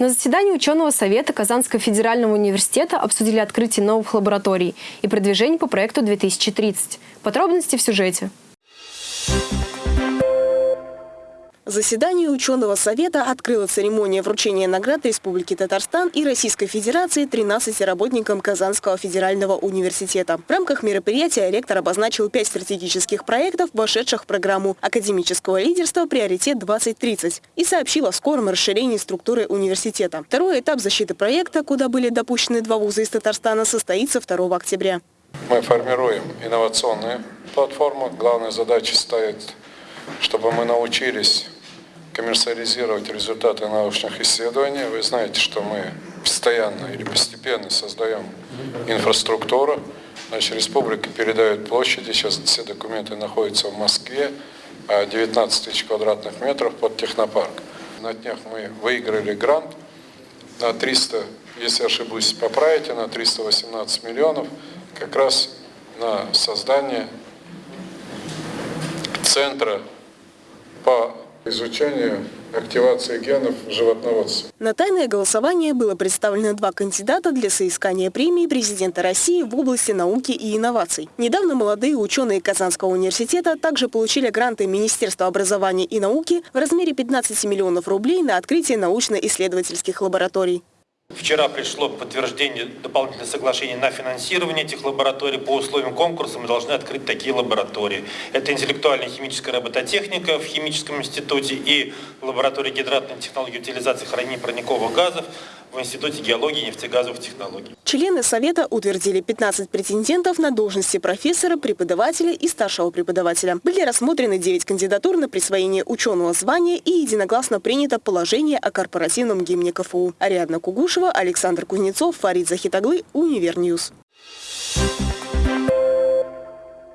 На заседании ученого совета Казанского федерального университета обсудили открытие новых лабораторий и продвижение по проекту 2030. Подробности в сюжете. Заседание ученого совета открыла церемония вручения наград Республики Татарстан и Российской Федерации 13 работникам Казанского федерального университета. В рамках мероприятия ректор обозначил пять стратегических проектов, вошедших в программу академического лидерства «Приоритет-2030» и сообщил о скором расширении структуры университета. Второй этап защиты проекта, куда были допущены два вуза из Татарстана, состоится 2 октября. Мы формируем инновационную платформу. Главная задача стоит, чтобы мы научились коммерциализировать результаты научных исследований. Вы знаете, что мы постоянно или постепенно создаем инфраструктуру. Значит, республика передает площади, сейчас все документы находятся в Москве, 19 а тысяч квадратных метров под технопарк. На днях мы выиграли грант на 300, если ошибусь, поправите, на 318 миллионов, как раз на создание центра по изучению активации генов животноводства. На тайное голосование было представлено два кандидата для соискания премии президента России в области науки и инноваций. Недавно молодые ученые Казанского университета также получили гранты Министерства образования и науки в размере 15 миллионов рублей на открытие научно-исследовательских лабораторий. Вчера пришло подтверждение дополнительного соглашения на финансирование этих лабораторий. По условиям конкурса мы должны открыть такие лаборатории. Это интеллектуальная химическая робототехника в химическом институте и лаборатория гидратной технологии утилизации хранения парниковых газов в Институте геологии и нефтегазовых технологий. Члены Совета утвердили 15 претендентов на должности профессора, преподавателя и старшего преподавателя. Были рассмотрены 9 кандидатур на присвоение ученого звания и единогласно принято положение о корпоративном гимне КФУ. Ариадна Кугушева, Александр Кузнецов, Фарид Захидаглы, Univer News.